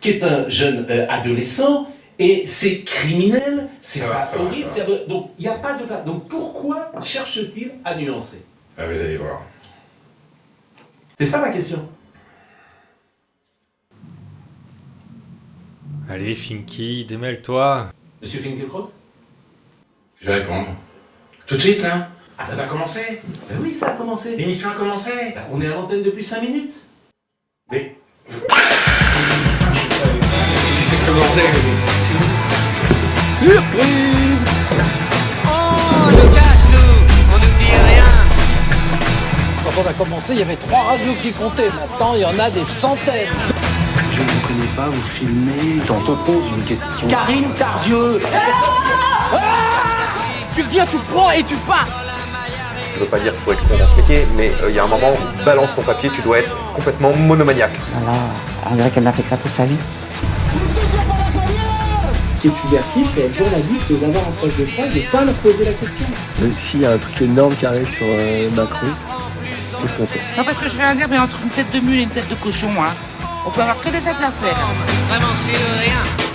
qui est un jeune euh, adolescent, et c'est criminel, c'est va, pas va, horrible, va. donc il n'y a pas de cas. Donc pourquoi cherche-t-il à nuancer? Ah, vous allez voir. C'est ça ma question. Allez, Finky, démêle-toi. Monsieur Finkielkraut? Je vais répondre. Tout de suite, là Ah, ça a commencé Ben oui, ça a commencé. L'émission a commencé Ben, on est à l'antenne depuis 5 minutes. Mais... Surprise On nous cache tout, on nous dit rien. Quand on a commencé, il y avait trois radios qui comptaient. Maintenant, il y en a des centaines. Je ne vous connais pas, vous filmez. J'en te pose une question. Karine Tardieu Tu viens, tu prends et tu pars Je veux pas dire qu'il faut être con dans ce métier, mais euh, il y a un moment où balance ton papier, tu dois être complètement monomaniaque. Voilà, on dirait qu'elle n'a fait que ça toute sa vie. Qui est subversif, c'est être journaliste, les avoir en face de soi et ne pas leur poser la question. S'il y a un truc énorme qui arrive sur euh, Macron, qu'est-ce qu'on fait? Non, parce que je vais dire, mais entre une tête de mule et une tête de cochon, hein, on peut avoir que des adversaires. Vraiment, c'est rien.